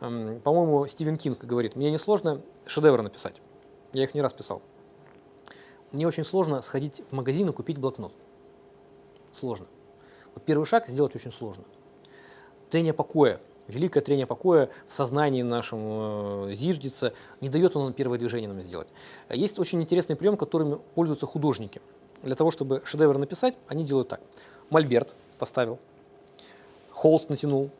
Эм, По-моему, Стивен Кинг говорит, мне несложно шедевры написать. Я их не раз писал. Мне очень сложно сходить в магазин и купить блокнот. Сложно. Вот первый шаг сделать очень сложно. Трение покоя, великое трение покоя в сознании нашем э, зиждется, не дает оно первое движение нам сделать. Есть очень интересный прием, которым пользуются художники. Для того, чтобы шедевр написать, они делают так. Мольберт поставил, холст натянул,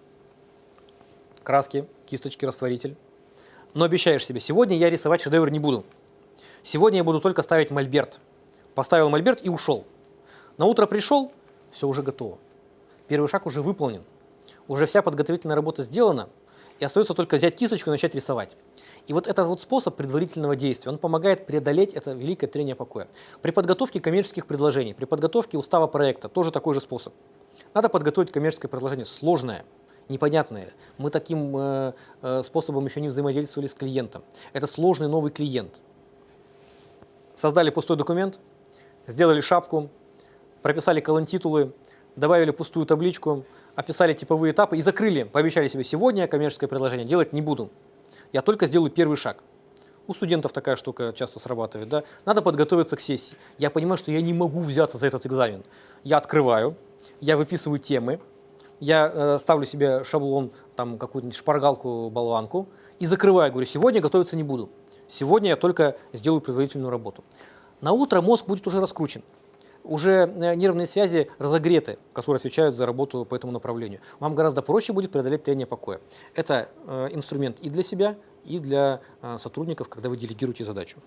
краски, кисточки, растворитель. Но обещаешь себе, сегодня я рисовать шедевр не буду. Сегодня я буду только ставить мольберт. Поставил мольберт и ушел. На утро пришел, все уже готово. Первый шаг уже выполнен. Уже вся подготовительная работа сделана, и остается только взять кисточку и начать рисовать. И вот этот вот способ предварительного действия, он помогает преодолеть это великое трение покоя. При подготовке коммерческих предложений, при подготовке устава проекта тоже такой же способ. Надо подготовить коммерческое предложение сложное, непонятное. Мы таким э, э, способом еще не взаимодействовали с клиентом. Это сложный новый клиент. Создали пустой документ, сделали шапку, прописали колонтитулы, добавили пустую табличку, описали типовые этапы и закрыли. Пообещали себе, сегодня коммерческое предложение делать не буду. Я только сделаю первый шаг. У студентов такая штука часто срабатывает. Да? Надо подготовиться к сессии. Я понимаю, что я не могу взяться за этот экзамен. Я открываю, я выписываю темы, я э, ставлю себе шаблон, там какую-нибудь шпаргалку, болванку и закрываю. Говорю, сегодня готовиться не буду. Сегодня я только сделаю предварительную работу. На утро мозг будет уже раскручен. Уже э, нервные связи разогреты, которые отвечают за работу по этому направлению. Вам гораздо проще будет преодолеть трение покоя. Это э, инструмент и для себя, и для э, сотрудников, когда вы делегируете задачу.